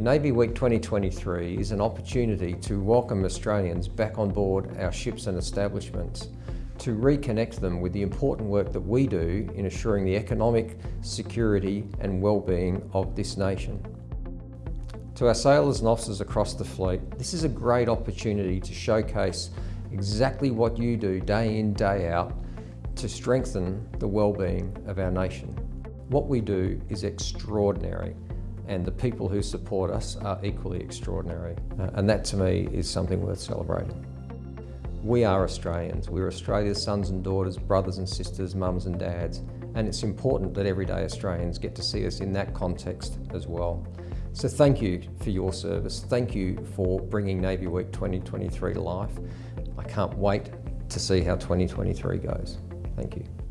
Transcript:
Navy Week 2023 is an opportunity to welcome Australians back on board our ships and establishments to reconnect them with the important work that we do in assuring the economic, security and well-being of this nation. To our sailors and officers across the fleet, this is a great opportunity to showcase exactly what you do day in, day out to strengthen the well-being of our nation. What we do is extraordinary and the people who support us are equally extraordinary. Uh, and that to me is something worth celebrating. We are Australians. We're Australia's sons and daughters, brothers and sisters, mums and dads. And it's important that everyday Australians get to see us in that context as well. So thank you for your service. Thank you for bringing Navy Week 2023 to life. I can't wait to see how 2023 goes. Thank you.